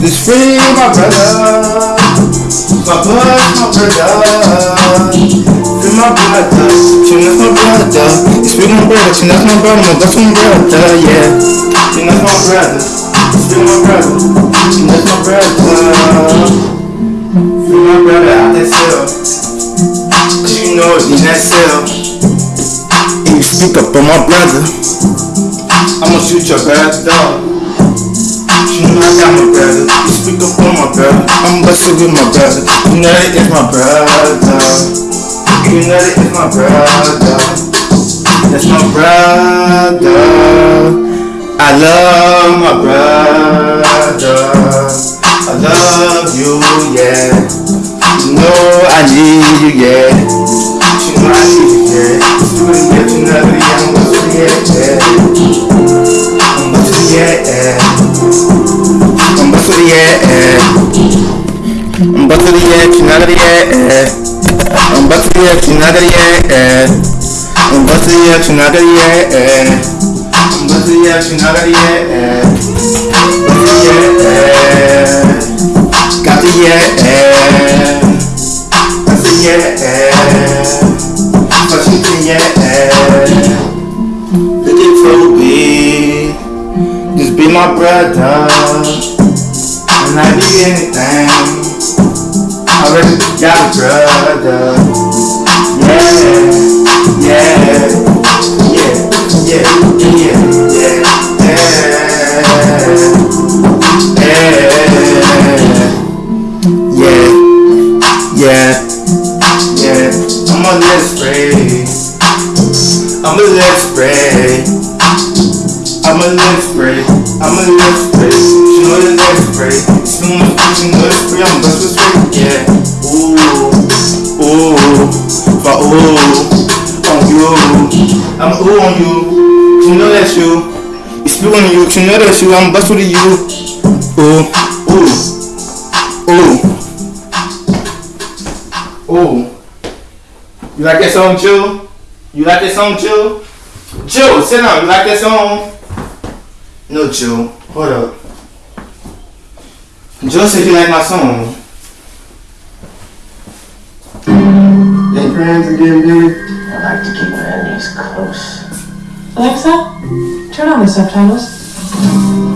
This free my brother. My blood, my brother. My brother. Chin, that's my brother. It's free my brother. Chin, that's my brother. That's my brother. Yeah. Chin, that's my brother. Free my brother. That's my brother. Free my brother out that cell. You know it's in that cell. And you speak up on my brother. I'ma shoot your brother. You know I got my brother. You speak up on my brother. I'm busting with my brother. You know that is my brother. You know that it's my brother. That's my brother. I love my brother. I love you, yeah. You know I need you, yeah. You know I need you, yeah. You really get to know that I'm about to get, yeah. I'm about to the air. I'm about to the air. I'm about to get, you know that, yeah basiliye tunagariye basiliye tunagariye eh, basiliye tunagariye basiliye katiye basiliye basiliye looking for me just be my brother and I be anything I already got a brother. Yeah, yeah, I'ma let it spray. I'ma let it spray. I'ma let it spray. I'ma let it spray. She know that let it spray. She know my fucking let it spray. I'm blessed with spray. Yeah. Ooh, ooh, but ooh on you. I'm ooh on you. She know that you. It's you on you. She know that you. I'm bust with you. Ooh, ooh, ooh. You like that song, Jill? You like that song, Jill? Jill, sit down. You like that song? No, Jill. Hold up. Jill said you like my song. Ain't friends again, baby? I like to keep my enemies close. Alexa, turn on the subtitles.